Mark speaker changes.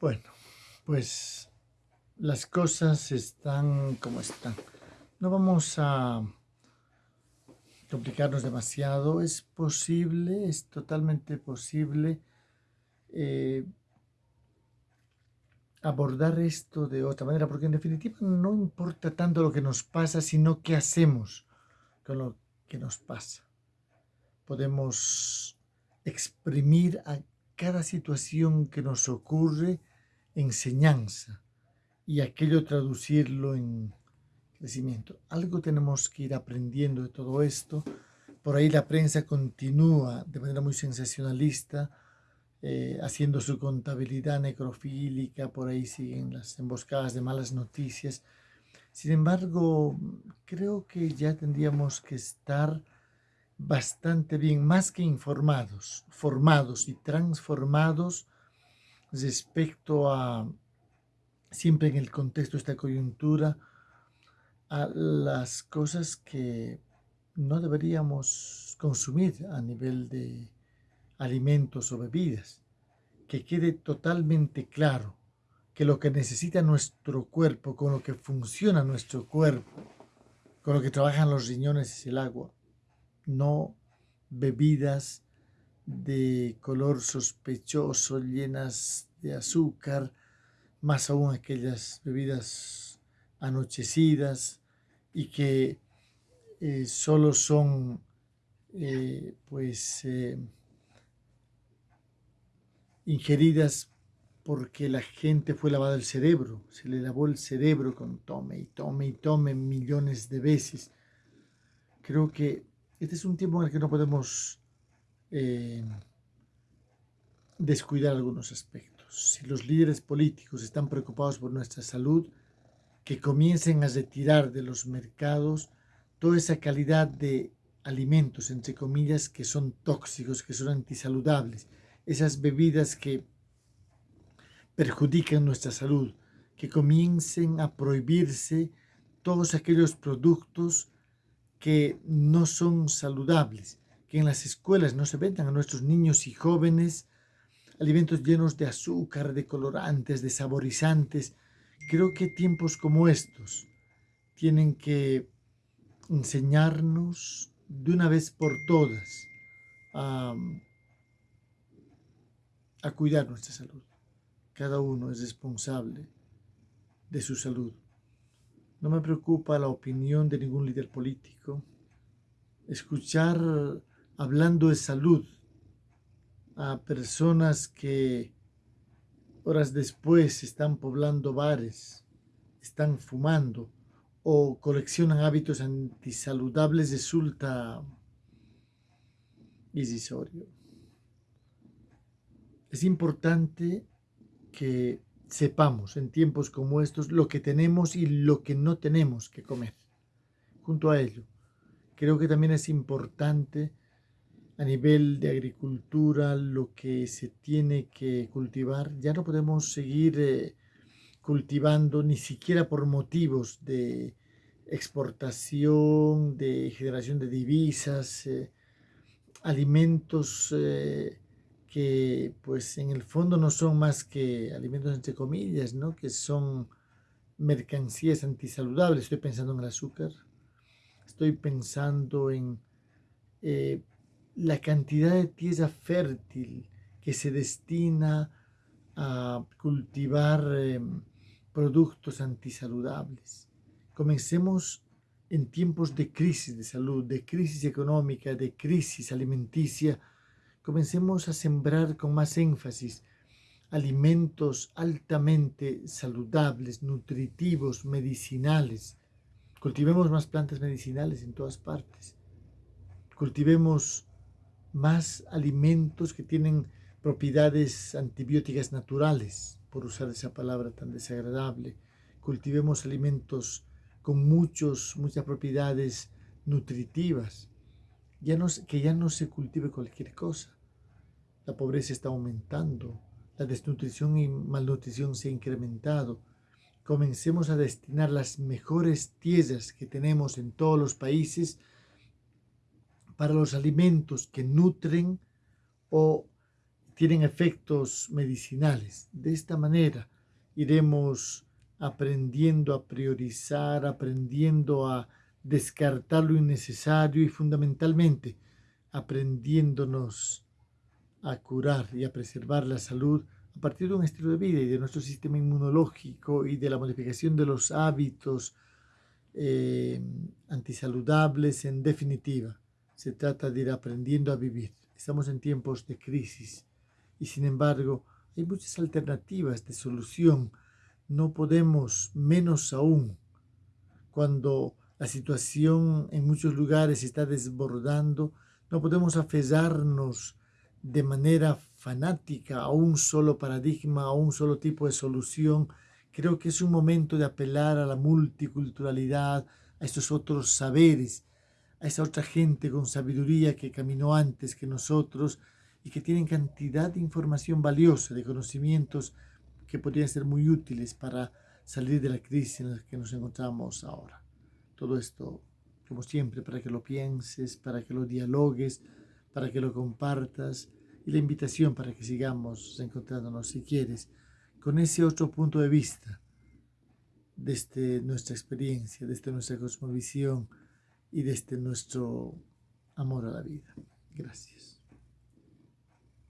Speaker 1: Bueno, pues las cosas están como están. No vamos a complicarnos demasiado. Es posible, es totalmente posible eh, abordar esto de otra manera, porque en definitiva no importa tanto lo que nos pasa, sino qué hacemos con lo que nos pasa. Podemos exprimir a cada situación que nos ocurre enseñanza y aquello traducirlo en crecimiento. Algo tenemos que ir aprendiendo de todo esto. Por ahí la prensa continúa de manera muy sensacionalista, eh, haciendo su contabilidad necrofílica, por ahí siguen las emboscadas de malas noticias. Sin embargo, creo que ya tendríamos que estar bastante bien, más que informados, formados y transformados respecto a, siempre en el contexto de esta coyuntura, a las cosas que no deberíamos consumir a nivel de alimentos o bebidas. Que quede totalmente claro que lo que necesita nuestro cuerpo, con lo que funciona nuestro cuerpo, con lo que trabajan los riñones es el agua, no bebidas de color sospechoso, llenas de azúcar, más aún aquellas bebidas anochecidas y que eh, solo son eh, pues eh, ingeridas porque la gente fue lavada el cerebro, se le lavó el cerebro con tome y tome y tome millones de veces. Creo que este es un tiempo en el que no podemos eh, descuidar algunos aspectos. Si los líderes políticos están preocupados por nuestra salud, que comiencen a retirar de los mercados toda esa calidad de alimentos, entre comillas, que son tóxicos, que son antisaludables, esas bebidas que perjudican nuestra salud, que comiencen a prohibirse todos aquellos productos que no son saludables, que en las escuelas no se vendan a nuestros niños y jóvenes alimentos llenos de azúcar, de colorantes, de saborizantes. Creo que tiempos como estos tienen que enseñarnos de una vez por todas a, cuidar nuestra salud. Cada uno es responsable de su salud. No me preocupa la opinión de ningún líder político. Escuchar hablando de salud a personas que horas después están poblando bares, están fumando o coleccionan hábitos antisaludables resulta irrisorio. Es importante que sepamos en tiempos como estos lo que tenemos y lo que no tenemos que comer. Junto a ello, creo que también es importante a nivel de agricultura lo que se tiene que cultivar. Ya no podemos seguir eh, cultivando ni siquiera por motivos de exportación, de generación de divisas, eh, alimentos eh, que pues en el fondo no son más que alimentos entre comillas, ¿no? que son mercancías antisaludables. Estoy pensando en el azúcar, estoy pensando en la cantidad de tierra fértil que se destina a cultivar em, productos antisaludables. Comencemos en tiempos de crisis de salud, de crisis económica, de crisis alimenticia, comencemos a sembrar con más énfasis alimentos altamente saludables, nutritivos, medicinales. Cultivemos más plantas medicinales en todas partes. Cultivemos más alimentos que tienen propiedades antibióticas naturales, por usar esa palabra tan desagradable. Cultivemos alimentos con muchos, muchas propiedades nutritivas. Ya no, que ya no se cultive cualquier cosa. La pobreza está aumentando, la desnutrición y malnutrición se ha incrementado. Comencemos a destinar las mejores tierras que tenemos en todos los países para los alimentos que nutren o tienen efectos medicinales. De esta manera iremos aprendiendo a priorizar, aprendiendo a descartar lo innecesario y fundamentalmente aprendiéndonos a curar y a preservar la salud a partir de un estilo de vida y de nuestro sistema inmunológico y de la modificación de los hábitos eh, antisaludables en definitiva. Se trata de ir aprendiendo a vivir. Estamos en tiempos de crisis y sin embargo hay muchas alternativas de solución. No podemos, menos aún, cuando la situación en muchos lugares está desbordando, no podemos aferrarnos de manera fanática a un solo paradigma, a un solo tipo de solución. Creo que es un momento de apelar a la multiculturalidad, a estos otros saberes, a esa otra gente con sabiduría que caminó antes que nosotros y que tienen cantidad de información valiosa, de conocimientos que podrían ser muy útiles para salir de la crisis en la que nos encontramos ahora. Todo esto, como siempre, para que lo pienses, para que lo dialogues, para que lo compartas y la invitación para que sigamos encontrándonos, si quieres, con ese otro punto de vista desde nuestra experiencia, desde nuestra cosmovisión y desde nuestro amor a la vida. Gracias.